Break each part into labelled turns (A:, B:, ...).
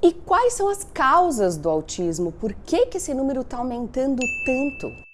A: E quais são as causas do autismo? Por que, que esse número está aumentando tanto?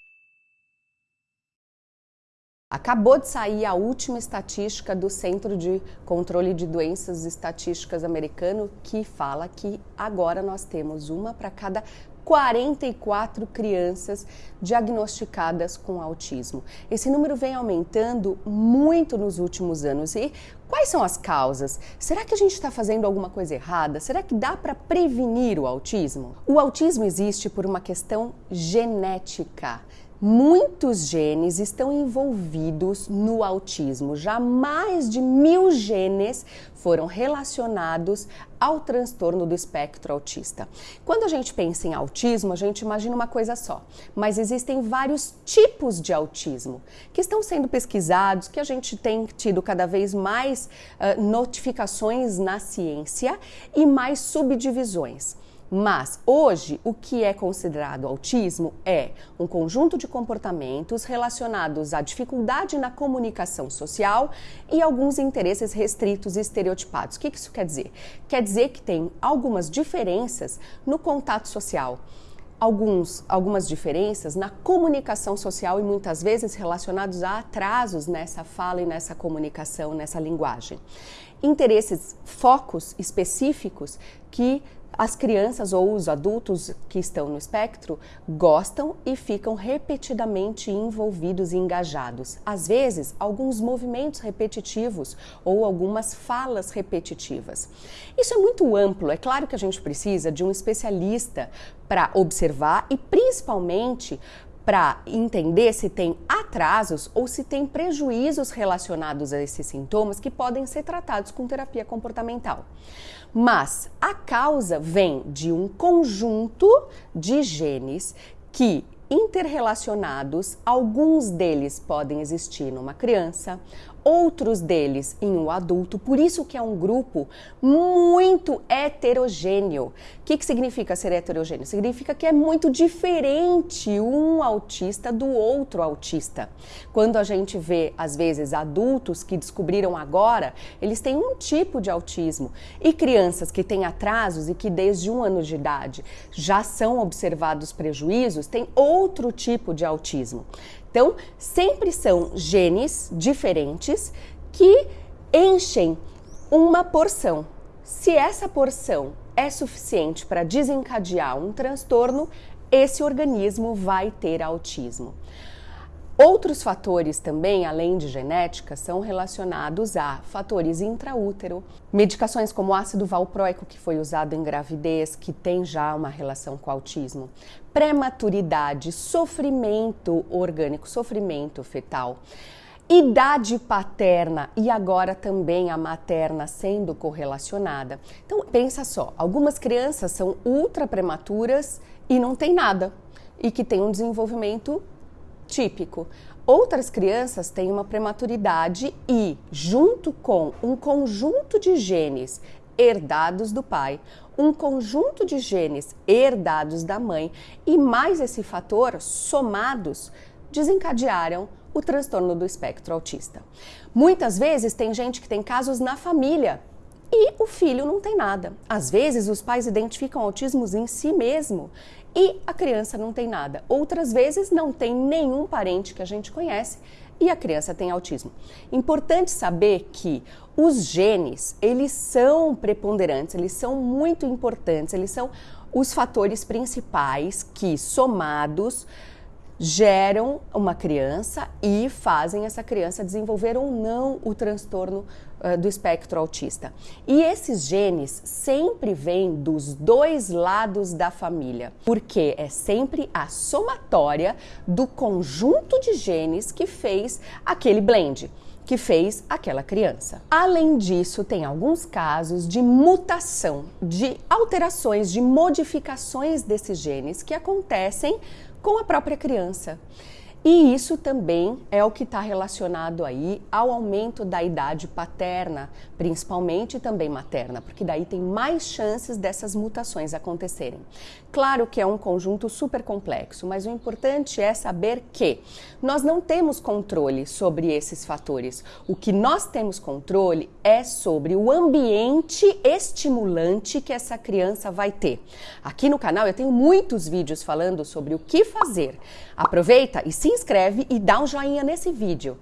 A: Acabou de sair a última estatística do Centro de Controle de Doenças Estatísticas americano que fala que agora nós temos uma para cada 44 crianças diagnosticadas com autismo. Esse número vem aumentando muito nos últimos anos. E quais são as causas? Será que a gente está fazendo alguma coisa errada? Será que dá para prevenir o autismo? O autismo existe por uma questão genética. Muitos genes estão envolvidos no autismo. Já mais de mil genes foram relacionados ao transtorno do espectro autista. Quando a gente pensa em autismo, a gente imagina uma coisa só, mas existem vários tipos de autismo que estão sendo pesquisados, que a gente tem tido cada vez mais uh, notificações na ciência e mais subdivisões. Mas hoje, o que é considerado autismo é um conjunto de comportamentos relacionados à dificuldade na comunicação social e alguns interesses restritos e estereotipados. O que isso quer dizer? Quer dizer que tem algumas diferenças no contato social. Alguns, algumas diferenças na comunicação social e muitas vezes relacionados a atrasos nessa fala e nessa comunicação, nessa linguagem. Interesses, focos específicos que as crianças ou os adultos que estão no espectro gostam e ficam repetidamente envolvidos e engajados. Às vezes, alguns movimentos repetitivos ou algumas falas repetitivas. Isso é muito amplo. É claro que a gente precisa de um especialista para observar e principalmente para entender se tem atrasos ou se tem prejuízos relacionados a esses sintomas que podem ser tratados com terapia comportamental. Mas a causa vem de um conjunto de genes que interrelacionados, alguns deles podem existir numa criança, outros deles em um adulto, por isso que é um grupo muito heterogêneo. O que, que significa ser heterogêneo? Significa que é muito diferente um autista do outro autista. Quando a gente vê, às vezes, adultos que descobriram agora, eles têm um tipo de autismo, e crianças que têm atrasos e que desde um ano de idade já são observados prejuízos, têm outro tipo de autismo. Então, sempre são genes diferentes que enchem uma porção. Se essa porção é suficiente para desencadear um transtorno, esse organismo vai ter autismo. Outros fatores também, além de genética, são relacionados a fatores intraútero, medicações como ácido valproico, que foi usado em gravidez, que tem já uma relação com autismo, prematuridade, sofrimento orgânico, sofrimento fetal, idade paterna e agora também a materna sendo correlacionada. Então, pensa só, algumas crianças são ultra prematuras e não tem nada, e que tem um desenvolvimento típico. Outras crianças têm uma prematuridade e, junto com um conjunto de genes herdados do pai, um conjunto de genes herdados da mãe e mais esse fator somados desencadearam o transtorno do espectro autista. Muitas vezes tem gente que tem casos na família e o filho não tem nada. Às vezes os pais identificam autismos em si mesmo e a criança não tem nada. Outras vezes não tem nenhum parente que a gente conhece e a criança tem autismo. Importante saber que os genes, eles são preponderantes, eles são muito importantes, eles são os fatores principais que somados geram uma criança e fazem essa criança desenvolver ou não o transtorno uh, do espectro autista. E esses genes sempre vêm dos dois lados da família, porque é sempre a somatória do conjunto de genes que fez aquele blend que fez aquela criança. Além disso, tem alguns casos de mutação, de alterações, de modificações desses genes que acontecem com a própria criança. E isso também é o que está relacionado aí ao aumento da idade paterna, principalmente também materna, porque daí tem mais chances dessas mutações acontecerem. Claro que é um conjunto super complexo, mas o importante é saber que nós não temos controle sobre esses fatores. O que nós temos controle é sobre o ambiente estimulante que essa criança vai ter. Aqui no canal eu tenho muitos vídeos falando sobre o que fazer. Aproveita e se inscreve e dá um joinha nesse vídeo.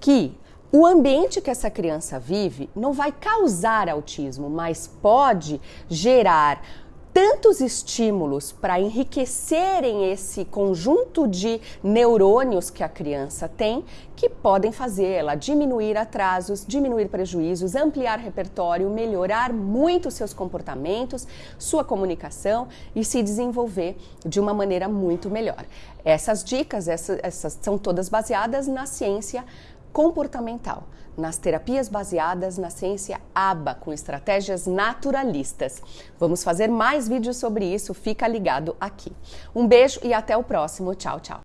A: Que o ambiente que essa criança vive não vai causar autismo, mas pode gerar tantos estímulos para enriquecerem esse conjunto de neurônios que a criança tem que podem fazer ela diminuir atrasos, diminuir prejuízos, ampliar repertório, melhorar muito seus comportamentos, sua comunicação e se desenvolver de uma maneira muito melhor. Essas dicas, essas, essas são todas baseadas na ciência comportamental, nas terapias baseadas na ciência ABA, com estratégias naturalistas. Vamos fazer mais vídeos sobre isso, fica ligado aqui. Um beijo e até o próximo. Tchau, tchau.